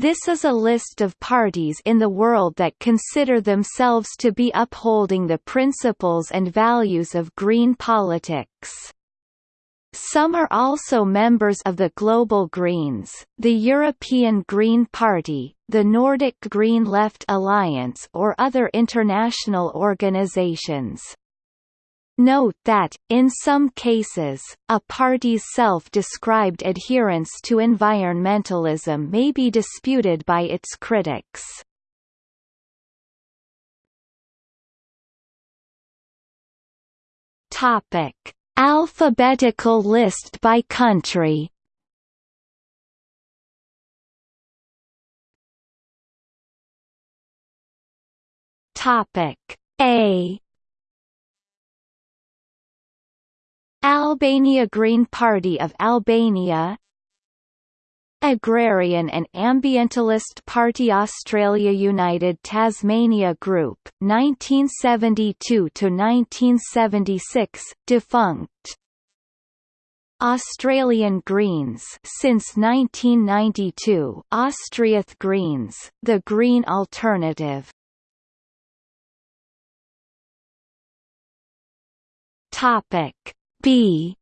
This is a list of parties in the world that consider themselves to be upholding the principles and values of green politics. Some are also members of the Global Greens, the European Green Party, the Nordic Green Left Alliance or other international organizations. Note that, in some cases, a party's self-described adherence to environmentalism may be disputed by its critics. Topic: Alphabetical list by country. Topic: A Albania Green Party of Albania Agrarian and Ambientalist Party Australia United Tasmania Group 1972 to 1976 defunct. Australian Greens since 1992 Austriath Greens, the Green Alternative. Topic B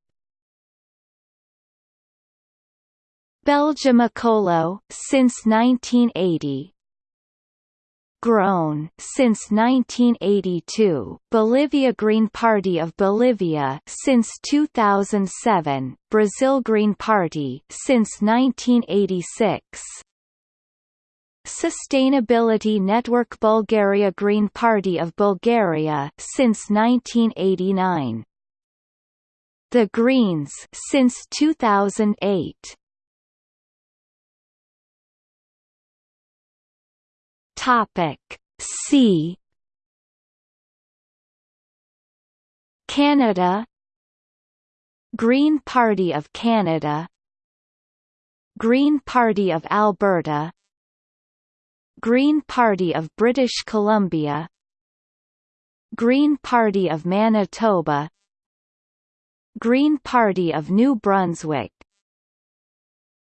Belgium Ecolo since 1980 Groen since 1982, Bolivia Green Party of Bolivia since 2007, Brazil Green Party since 1986. Sustainability Network Bulgaria Green Party of Bulgaria since 1989. The Greens since 2008. Topic C. Canada. Green Party of Canada. Green Party of Alberta. Green Party of British Columbia. Green Party of Manitoba Green Party of New Brunswick.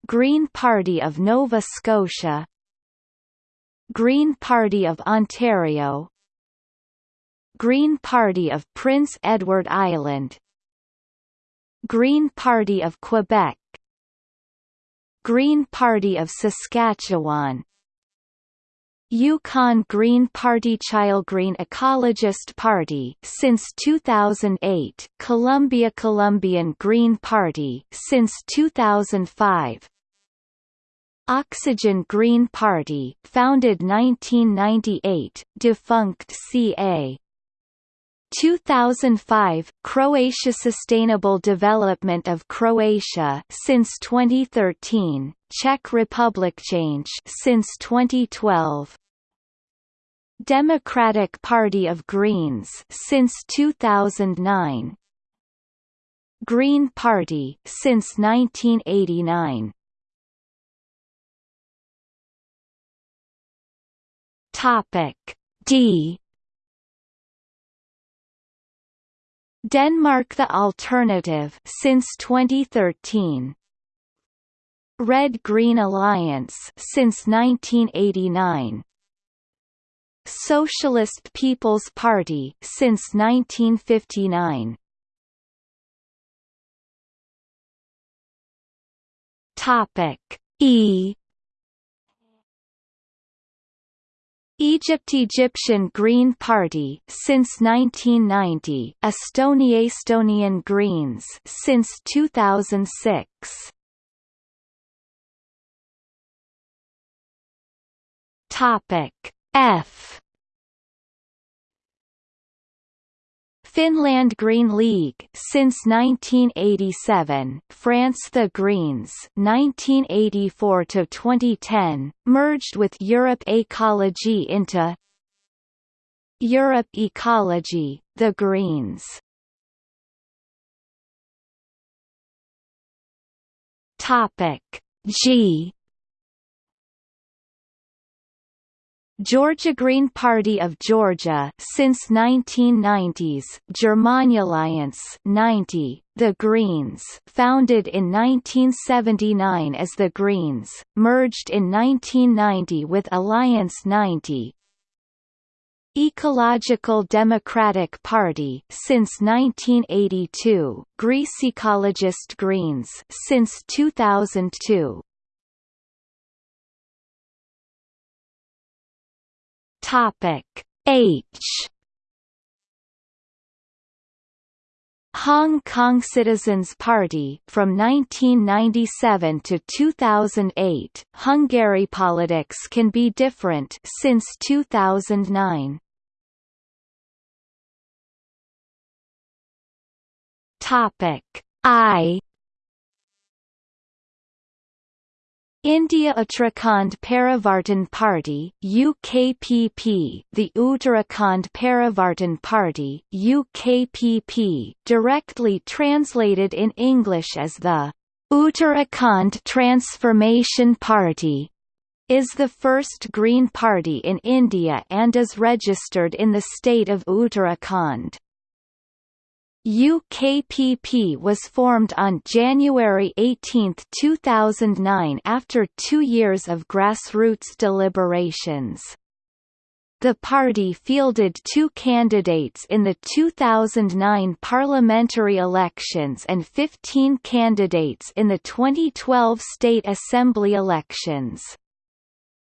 Green Party of Nova Scotia. Green Party of Ontario. Green Party of Prince Edward Island. Green Party of Quebec. Green Party of Saskatchewan Yukon Green Party Chile Green Ecologist Party since 2008 Colombia Colombian Green Party since 2005 Oxygen Green Party founded 1998 defunct CA 2005 Croatia Sustainable Development of Croatia since 2013 Czech Republic Change since 2012 Democratic Party of Greens since 2009 Green Party since 1989 Topic D. Denmark The Alternative since 2013 Red-Green Alliance since 1989 Socialist People's Party since 1959. Topic E. Egypt Egyptian Green Party since 1990 Estonia Estonian Greens since 2006 Topic F. Finland Green League since 1987 France The Greens 1984 to 2010 merged with Europe Ecology into Europe Ecology The Greens. Topic G Georgia Green Party of Georgia since 1990s Germany Alliance 90 The Greens founded in 1979 as The Greens merged in 1990 with Alliance 90 Ecological Democratic Party since 1982 Greece Ecologist Greens since 2002 Topic. H. Hong Kong Citizens Party from 1997 to 2008 Hungary politics can be different since 2009 Topic. I India Uttarakhand Parivartan Party UKPP The Uttarakhand Parivartan Party UKPP directly translated in English as the Uttarakhand Transformation Party is the first Green Party in India and is registered in the state of Uttarakhand. UKPP was formed on January 18, 2009 after two years of grassroots deliberations. The party fielded two candidates in the 2009 parliamentary elections and 15 candidates in the 2012 state assembly elections.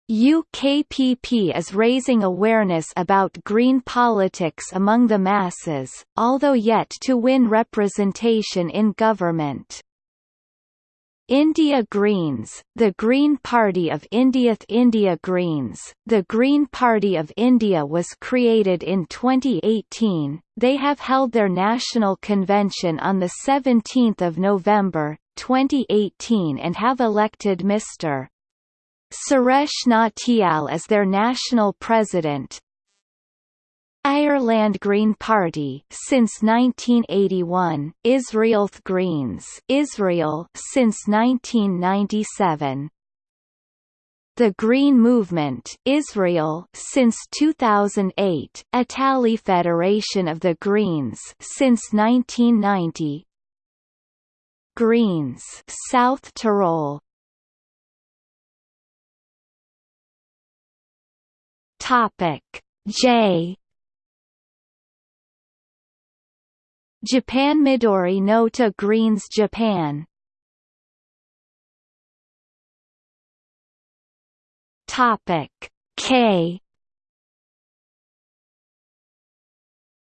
UKPP is raising awareness about green politics among the masses, although yet to win representation in government. India Greens, the Green Party of India India Greens, the Green Party of India was created in 2018. They have held their national convention on the 17th of November 2018 and have elected Mr. Suresh Nautiyal as their national president. Ireland Green Party since 1981, Israel Greens Israel since 1997. The Green Movement Israel since 2008, Italy Federation of the Greens since 1990. Greens South Tyrol Topic. J. Japan Midori no to Greens Japan. Topic. K.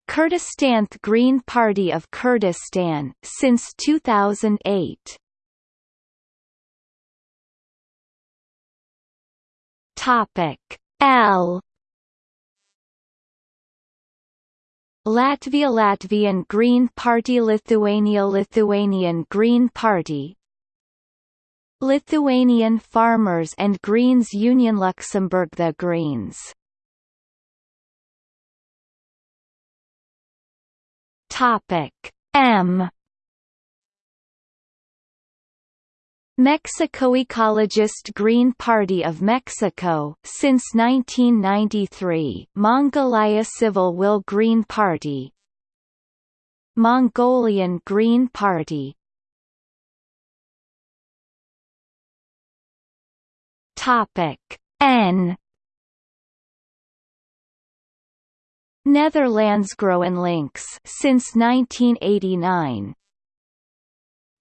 Kurdistan Green Party of Kurdistan since 2008 Topic. L Latvia Latvian Green Party Lithuania Lithuanian Green Party. Lithuanian Farmers and Greens Union Luxembourg The Greens. Topic M Mexico Ecologist Green Party of Mexico since 1993 Mongolia Civil Will Green Party. Mongolian Green Party. Topic N. Netherlands GroenLinks since 1989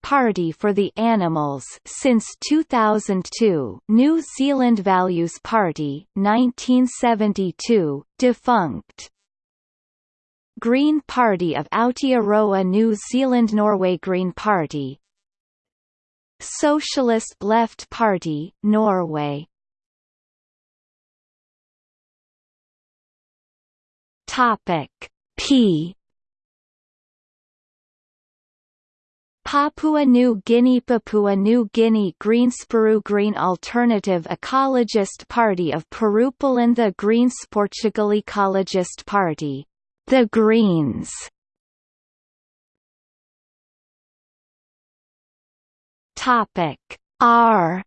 Party for the Animals since 2002 New Zealand Values Party 1972 defunct. Green Party of Aotearoa New Zealand Norway Green Party. Socialist Left Party Norway. Topic P Papua New Guinea Papua New Guinea Greens Peru Green Alternative Ecologist Party of Peru Poland The Greens Portugal Ecologist Party, The Greens. Topic. R.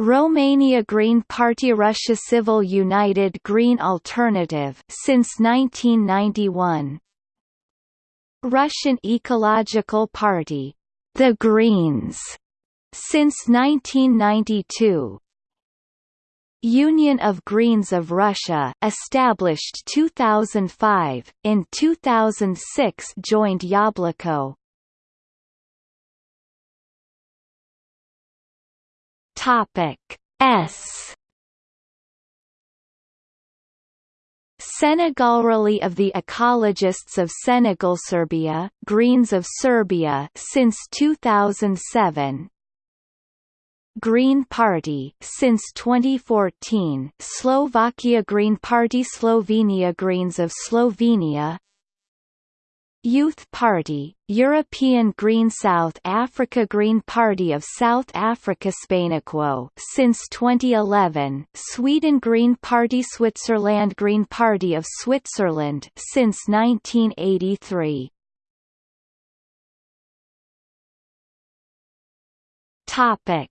Romania Green Party Russia Civil United Green Alternative since 1991 Russian Ecological Party The Greens since 1992 Union of Greens of Russia established 2005 in 2006 joined Yabloko. Topic S Senegal Rally of the Ecologists of Senegal Serbia Greens of Serbia since 2007 Green Party since 2014 Slovakia Green Party Slovenia Greens of Slovenia Youth Party, European Green South Africa Green Party of South Africa Spain Equo since 2011 Sweden Green Party Switzerland Green Party of Switzerland since 1983 Topic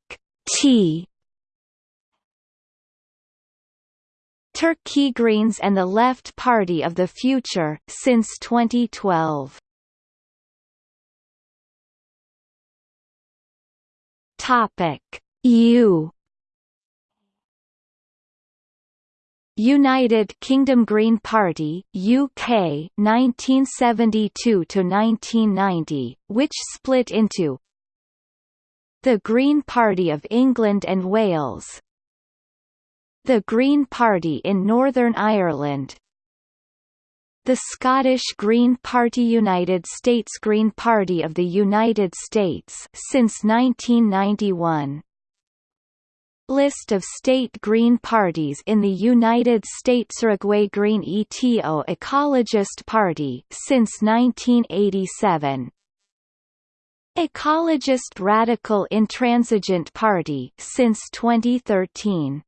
T Turkey Greens and the Left Party of the Future since 2012. Topic U United Kingdom Green Party UK 1972 to 1990 which split into the Green Party of England and Wales the Green Party in Northern Ireland. The Scottish Green Party United States Green Party of the United States since 1991 List of state Green parties in the United States. Uruguay Green ETO Ecologist Party since 1987 Ecologist Radical Intransigent Party since 2013